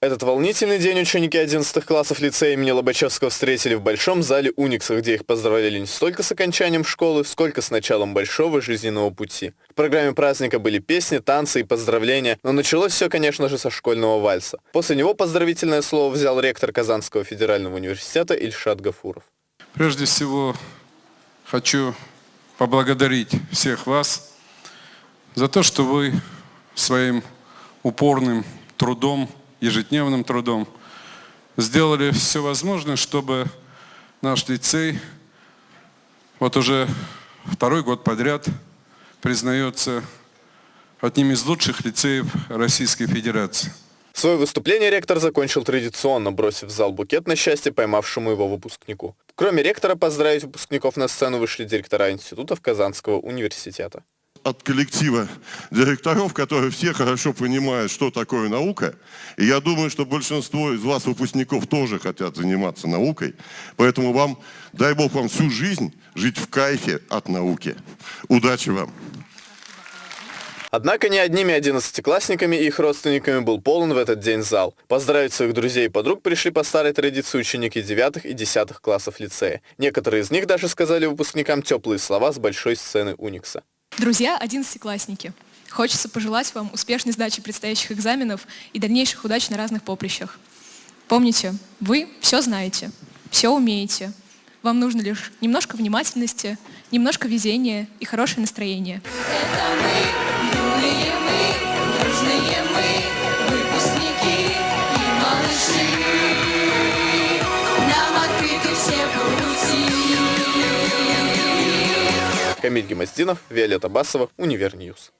Этот волнительный день ученики 11 классов лицея имени Лобачевского встретили в Большом зале Уникса, где их поздравляли не столько с окончанием школы, сколько с началом большого жизненного пути. В программе праздника были песни, танцы и поздравления, но началось все, конечно же, со школьного вальса. После него поздравительное слово взял ректор Казанского федерального университета Ильшат Гафуров. Прежде всего, хочу поблагодарить всех вас за то, что вы своим упорным трудом ежедневным трудом, сделали все возможное, чтобы наш лицей вот уже второй год подряд признается одним из лучших лицеев Российской Федерации. Свое выступление ректор закончил традиционно, бросив в зал букет на счастье поймавшему его выпускнику. Кроме ректора, поздравить выпускников на сцену вышли директора институтов Казанского университета от коллектива директоров, которые все хорошо понимают, что такое наука. И я думаю, что большинство из вас, выпускников, тоже хотят заниматься наукой. Поэтому вам, дай Бог вам всю жизнь жить в кайфе от науки. Удачи вам! Однако не одними одиннадцатиклассниками и их родственниками был полон в этот день зал. Поздравить своих друзей и подруг пришли по старой традиции ученики девятых и десятых классов лицея. Некоторые из них даже сказали выпускникам теплые слова с большой сцены Уникса. Друзья, одиннадцатиклассники, хочется пожелать вам успешной сдачи предстоящих экзаменов и дальнейших удач на разных поприщах. Помните, вы все знаете, все умеете. Вам нужно лишь немножко внимательности, немножко везения и хорошее настроение. Это мы, Камиль Гемоздинов, Виолетта Басова, Универ News.